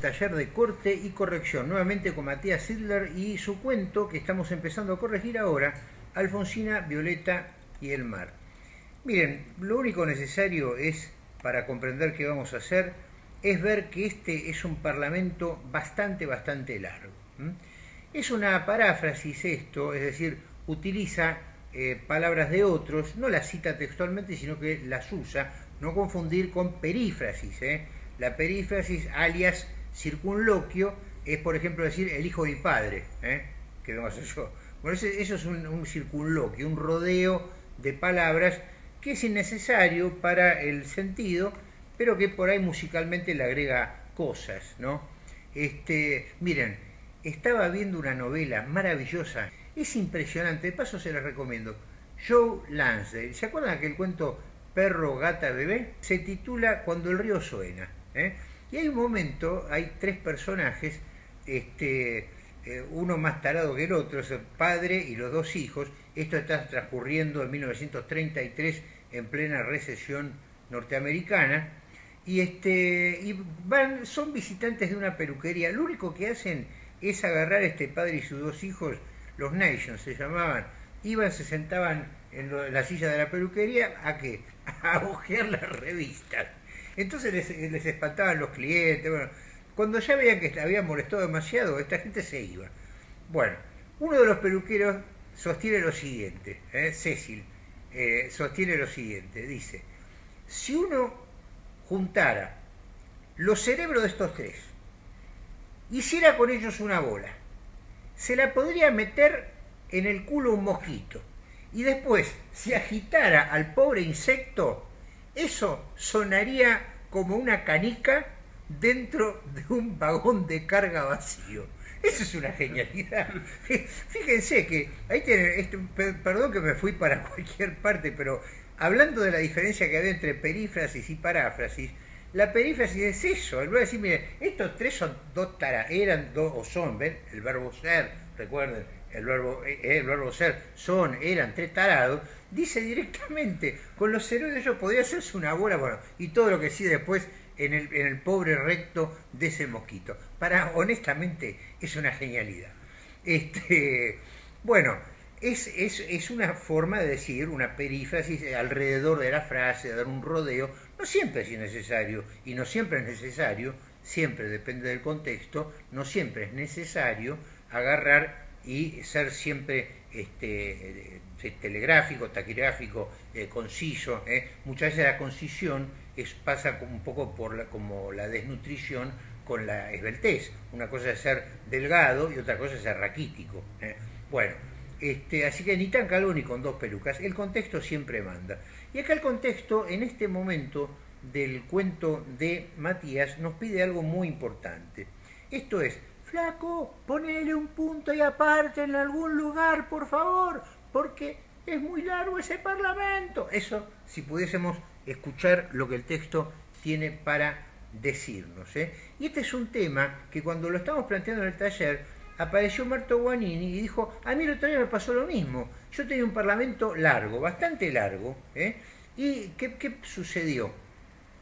Taller de corte y corrección, nuevamente con Matías Sidler y su cuento que estamos empezando a corregir ahora, Alfonsina, Violeta y el mar. Miren, lo único necesario es, para comprender qué vamos a hacer, es ver que este es un parlamento bastante, bastante largo. Es una paráfrasis esto, es decir, utiliza eh, palabras de otros, no las cita textualmente, sino que las usa, no confundir con perífrasis. ¿eh? La perífrasis alias circunloquio es, por ejemplo, decir el hijo de padre, ¿eh? que vengo yo. Bueno, eso es un, circunloquio, un rodeo de palabras que es innecesario para el sentido, pero que por ahí musicalmente le agrega cosas, ¿no? Este, miren, estaba viendo una novela maravillosa, es impresionante, de paso se la recomiendo. Joe Lansdale, ¿se acuerdan aquel cuento Perro, Gata, Bebé? Se titula Cuando el río suena. ¿eh? Y hay un momento, hay tres personajes, este, eh, uno más tarado que el otro, es el padre y los dos hijos. Esto está transcurriendo en 1933 en plena recesión norteamericana. Y, este, y van, son visitantes de una peluquería. Lo único que hacen es agarrar a este padre y sus dos hijos, los Nations se llamaban, iban, se sentaban en, la silla de la peluquería a qué? A ojear las revistas. Entonces les, espantaban los clientes. Bueno, cuando ya veían que habían molestado demasiado, esta gente se iba. Bueno, uno de los peluqueros sostiene lo siguiente, ¿eh? Cecil, eh, sostiene lo siguiente, dice, si uno juntara los cerebros de estos tres, hiciera con ellos una bola, se la podría meter en el culo un mosquito y después se agitara al pobre insecto eso sonaría como una canica dentro de un vagón de carga vacío. Eso es una genialidad. Fíjense que ahí tienen, perdón que me fui para cualquier parte, pero hablando de la diferencia que hay entre perífrasis y paráfrasis, la perífrasis es eso, el verbo decir, mire, estos tres son dos taras, eran dos o son, ¿ven? El verbo ser, recuerden, el verbo, eh, el verbo ser, son, eran tres tarados, dice directamente, con los cerebros ellos podría hacerse una bola, bueno, y todo lo que sí después en el, en el pobre recto de ese mosquito. Para, honestamente, es una genialidad. Este, bueno, es, es, es, una forma de decir, una perífrasis alrededor de la frase, de dar un rodeo. No siempre es necesario, y no siempre es necesario, siempre depende del contexto, no siempre es necesario agarrar y ser siempre este, eh, telegráfico, taquigráfico, eh, conciso. Eh. Muchas veces la concisión es, pasa un poco por la, como la desnutrición con la esbeltez. Una cosa es ser delgado y otra cosa es ser raquítico. Bueno, este, así que ni tan calvo ni con dos pelucas. El contexto siempre manda. Y acá el contexto, en este momento del cuento de Matías, nos pide algo muy importante. Esto es, flaco, ponele un punto y aparte en algún lugar, por favor, porque es muy largo ese parlamento. Eso, si pudiésemos escuchar lo que el texto tiene para decirnos. ¿eh? Y este es un tema que cuando lo estamos planteando en el taller, apareció Marto Guanini y dijo, a mí el otro día me pasó lo mismo. Yo tenía un parlamento largo, bastante largo, ¿eh? ¿y qué, qué sucedió?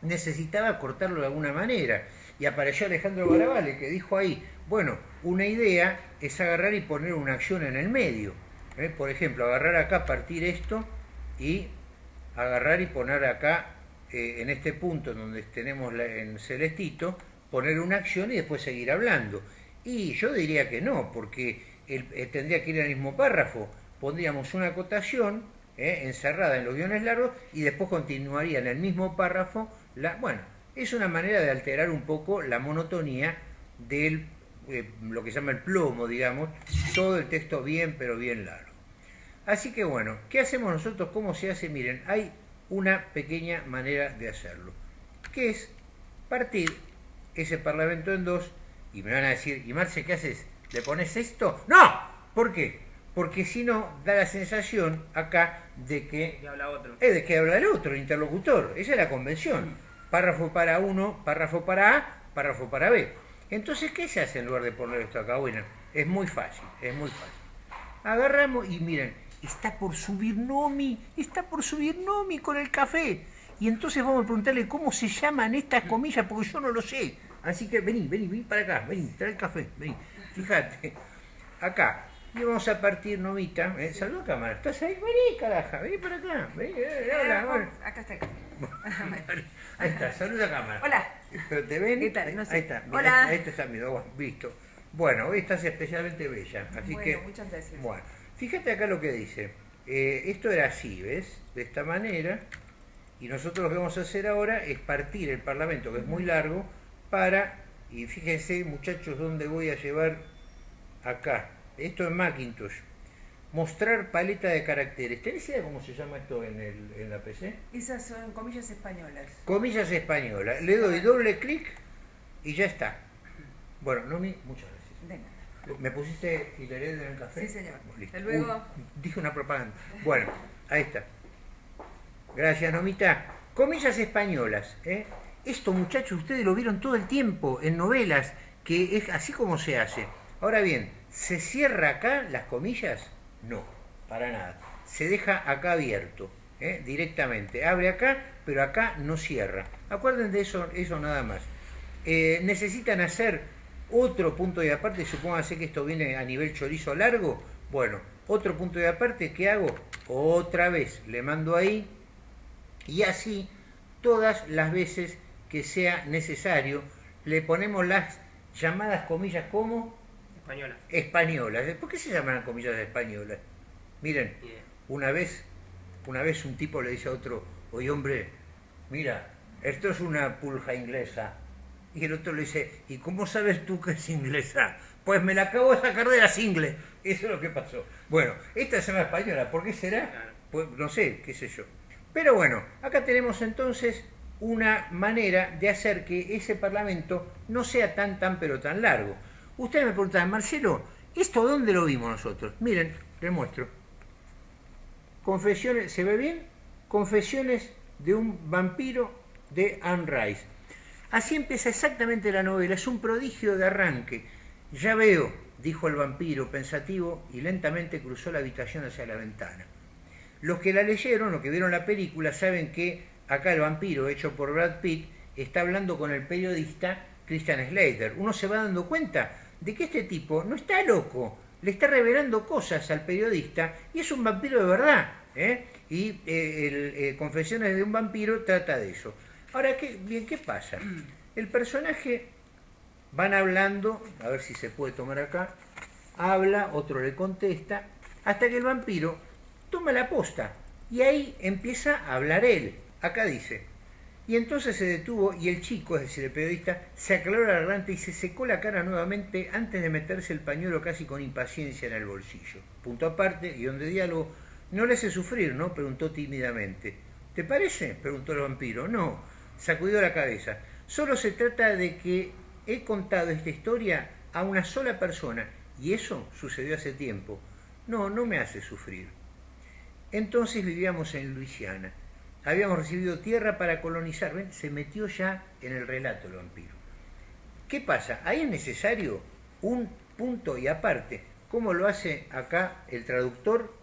Necesitaba cortarlo de alguna manera. Y apareció Alejandro Barabale, que dijo ahí, bueno, una idea es agarrar y poner una acción en el medio. ¿eh? Por ejemplo, agarrar acá, partir esto y agarrar y poner acá, eh, en este punto donde tenemos en celestito, poner una acción y después seguir hablando. Y yo diría que no, porque eh, tendría que ir al mismo párrafo. Pondríamos una acotación encerrada en los guiones largos y después continuaría en el mismo párrafo. La, bueno, es una manera de alterar un poco la monotonía del eh, lo que se llama el plomo, digamos, todo el texto bien, pero bien largo. Así que bueno, ¿qué hacemos nosotros? ¿Cómo se hace? Miren, hay una pequeña manera de hacerlo, que es partir ese parlamento en dos, y me van a decir, ¿y Marce qué haces? ¿Le pones esto? ¡No! ¿Por qué? Porque si no, da la sensación acá de que... habla otro. Es de que habla el otro, el interlocutor. Esa es la convención. Párrafo para uno, párrafo para A, párrafo para B. Entonces, ¿qué se hace en lugar de poner esto acá? Bueno, es muy fácil, es muy fácil. Agarramos y miren, está por subir Nomi, está por subir Nomi con el café. Y entonces vamos a preguntarle cómo se llaman estas comillas, porque yo no lo sé. Así que vení, vení, vení para acá, vení, trae el café, vení. Fíjate, acá. Y vamos a partir, Novita. Eh, saluda cámara. ¿Estás ahí? Vení, caraja, vení para acá. Vení, eh, hola, hola. Acá está. Ahí está, saluda cámara. Hola. ¿Pero te ven? ¿Qué tal? No sé. Ahí está. mira, Hola. Ahí está, bueno, visto. Bueno, hoy estás especialmente bella. Así Bueno, que. muchas gracias. Bueno, fíjate acá lo que dice. Eh, esto era así, ¿ves? De esta manera. Y nosotros lo que vamos a hacer ahora es partir el Parlamento, que es muy largo, para. Y fíjense, muchachos, dónde voy a llevar acá. Esto es Macintosh. Mostrar paleta de caracteres. ¿Tenés idea cómo se llama esto en, el, en la PC? Esas son comillas españolas. Comillas españolas. Le doy doble clic y ya está. Bueno, Nomi, muchas gracias. De nada. ¿Me pusiste hilarete en el café? Sí, señor. Listo. Hasta luego. Uy, dije una propaganda. Bueno, ahí está. Gracias, Nomita. Comillas españolas. ¿eh? Esto, muchachos, ustedes lo vieron todo el tiempo en novelas, que es así como se hace. Ahora bien, ¿se cierra acá las comillas? No, para nada. Se deja acá abierto, ¿eh? directamente. Abre acá, pero acá no cierra. Acuérdense de eso, eso nada más. Eh, necesitan hacer otro punto de aparte, supóngase que esto viene a nivel chorizo largo, bueno, otro punto de aparte, ¿qué hago? Otra vez le mando ahí y así todas las veces que sea necesario le ponemos las llamadas comillas como Española. españolas. ¿Por qué se llaman comillas españolas? Miren, una vez, una vez un tipo le dice a otro, oye hombre, mira, esto es una pulja inglesa. Y el otro le dice, ¿y cómo sabes tú que es inglesa? Pues me la acabo de sacar de las ingles. Eso es lo que pasó. Bueno, esta se llama española, ¿por qué será? Claro. Pues no sé, qué sé yo. Pero bueno, acá tenemos entonces una manera de hacer que ese parlamento no sea tan, tan, pero tan largo. Ustedes me preguntan, Marcelo, ¿esto dónde lo vimos nosotros? Miren, les muestro. Confesiones, ¿se ve bien? Confesiones de un vampiro de Anne Rice. Así empieza exactamente la novela, es un prodigio de arranque. Ya veo, dijo el vampiro pensativo y lentamente cruzó la habitación hacia la ventana. Los que la leyeron, los que vieron la película, saben que acá el vampiro, hecho por Brad Pitt, está hablando con el periodista Christian Slater. Uno se va dando cuenta de que este tipo no está loco, le está revelando cosas al periodista y es un vampiro de verdad. ¿eh? Y eh, el, eh, Confesiones de un vampiro trata de eso. Ahora, ¿qué, bien, ¿qué pasa? El personaje van hablando, a ver si se puede tomar acá, habla, otro le contesta, hasta que el vampiro toma la posta y ahí empieza a hablar él. Acá dice, y entonces se detuvo y el chico, es decir, el periodista, se aclaró la garganta y se secó la cara nuevamente antes de meterse el pañuelo casi con impaciencia en el bolsillo. Punto aparte, guion de diálogo, no le hace sufrir, ¿no? preguntó tímidamente. ¿Te parece? preguntó el vampiro. No, sacudió la cabeza. Solo se trata de que he contado esta historia a una sola persona y eso sucedió hace tiempo. No, no me hace sufrir. Entonces vivíamos en Luisiana. Habíamos recibido tierra para colonizar. ¿Ven? Se metió ya en el relato el vampiro. ¿Qué pasa? Ahí es necesario un punto y aparte. ¿Cómo lo hace acá el traductor?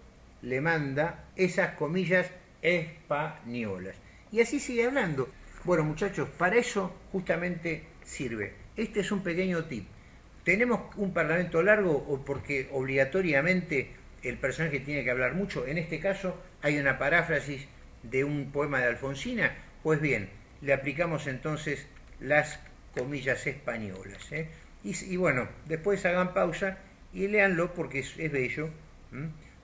Le manda esas comillas españolas. Y así sigue hablando. Bueno, muchachos, para eso justamente sirve. Este es un pequeño tip. ¿Tenemos un parlamento largo o porque obligatoriamente el personaje tiene que hablar mucho? En este caso hay una paráfrasis de un poema de Alfonsina. Pues bien, le aplicamos entonces las comillas españolas. ¿eh? Y, bueno, después hagan pausa y léanlo porque es, bello.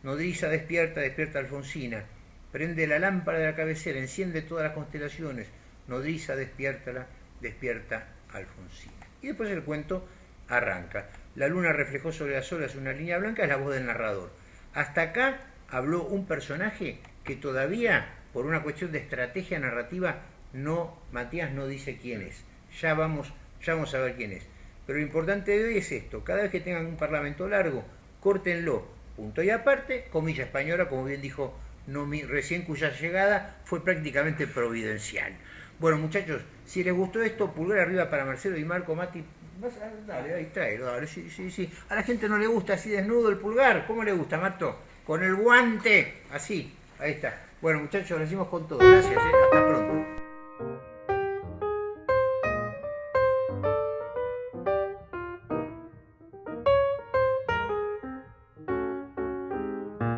Nodriza despierta, despierta Alfonsina. Prende la lámpara de la cabecera, enciende todas las constelaciones. Nodriza despierta, despierta Alfonsina. Y después el cuento arranca. La luna reflejó sobre las olas una línea blanca, es la voz del narrador. Hasta acá habló un personaje que todavía, por una cuestión de estrategia narrativa, no, Matías no dice quién es. Ya vamos, ya vamos a ver quién es. Pero lo importante de hoy es esto, cada vez que tengan un parlamento largo, córtenlo, punto y aparte, comilla española, como bien dijo Nomi, recién cuya llegada fue prácticamente providencial. Bueno, muchachos, si les gustó esto, pulgar arriba para Marcelo y Marco Mati. A, dale, ahí tráelo, dale, sí, sí, sí. A la gente no le gusta así desnudo el pulgar. ¿Cómo le gusta, Marto? Con el guante, así, ahí está. Bueno, muchachos, lo hicimos con todo. Gracias, ¿eh? hasta pronto.